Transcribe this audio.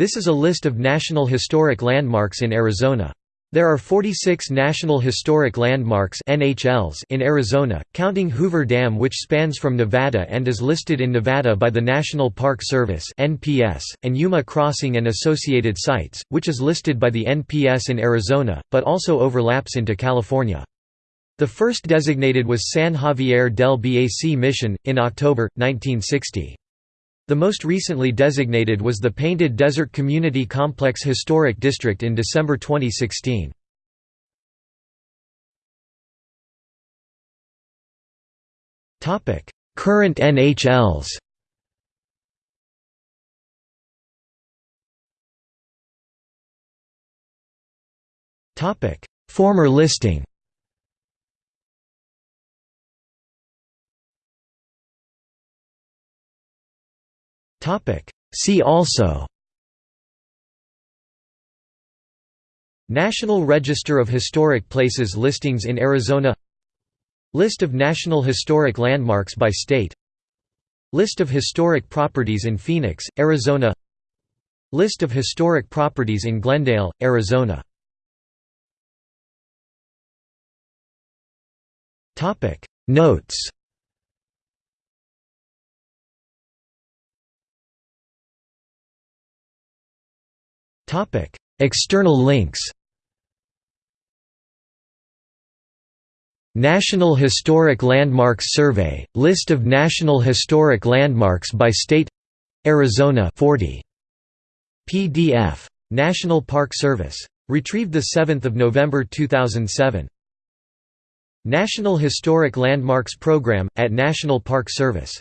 This is a list of National Historic Landmarks in Arizona. There are 46 National Historic Landmarks NHLs in Arizona, counting Hoover Dam which spans from Nevada and is listed in Nevada by the National Park Service NPS, and Yuma Crossing and associated sites, which is listed by the NPS in Arizona, but also overlaps into California. The first designated was San Xavier del Bac Mission, in October, 1960. The most recently designated was the Painted Desert Community Complex Historic District in December 2016. Current NHLs Former listing See also National Register of Historic Places listings in Arizona List of National Historic Landmarks by state List of historic properties in Phoenix, Arizona List of historic properties in Glendale, Arizona Notes External links National Historic Landmarks Survey, list of National Historic Landmarks by state Arizona 40. PDF. National Park Service. Retrieved 7 November 2007. National Historic Landmarks Program, at National Park Service